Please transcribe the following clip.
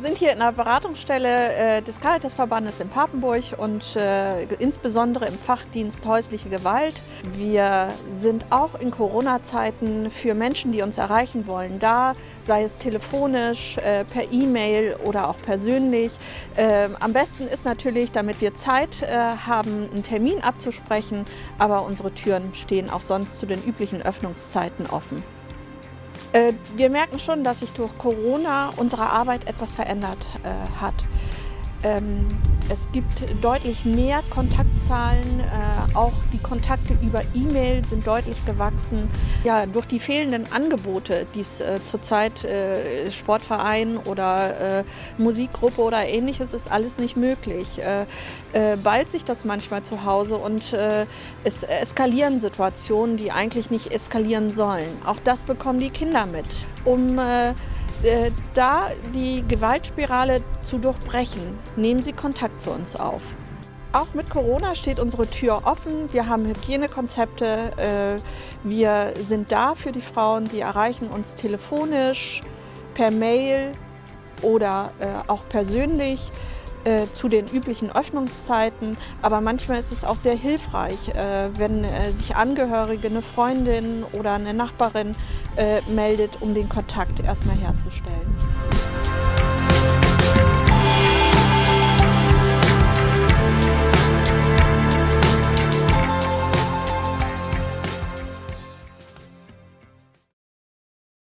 sind hier in der Beratungsstelle äh, des Caritasverbandes in Papenburg und äh, insbesondere im Fachdienst häusliche Gewalt. Wir sind auch in Corona-Zeiten für Menschen, die uns erreichen wollen, da, sei es telefonisch, äh, per E-Mail oder auch persönlich. Ähm, am besten ist natürlich, damit wir Zeit äh, haben, einen Termin abzusprechen, aber unsere Türen stehen auch sonst zu den üblichen Öffnungszeiten offen. Äh, wir merken schon, dass sich durch Corona unsere Arbeit etwas verändert äh, hat. Ähm, es gibt deutlich mehr Kontaktzahlen, äh, auch die Kontakte über E-Mail sind deutlich gewachsen. Ja, durch die fehlenden Angebote, die es äh, zurzeit äh, Sportverein oder äh, Musikgruppe oder ähnliches ist alles nicht möglich. Äh, äh, ballt sich das manchmal zu Hause und es eskalieren Situationen, die eigentlich nicht eskalieren sollen. Auch das bekommen die Kinder mit. Um da die Gewaltspirale zu durchbrechen, nehmen Sie Kontakt zu uns auf. Auch mit Corona steht unsere Tür offen. Wir haben Hygienekonzepte. Äh, wir sind da für die Frauen. Sie erreichen uns telefonisch, per Mail oder äh, auch persönlich. Äh, zu den üblichen Öffnungszeiten. Aber manchmal ist es auch sehr hilfreich, äh, wenn äh, sich Angehörige, eine Freundin oder eine Nachbarin meldet, um den Kontakt erstmal herzustellen.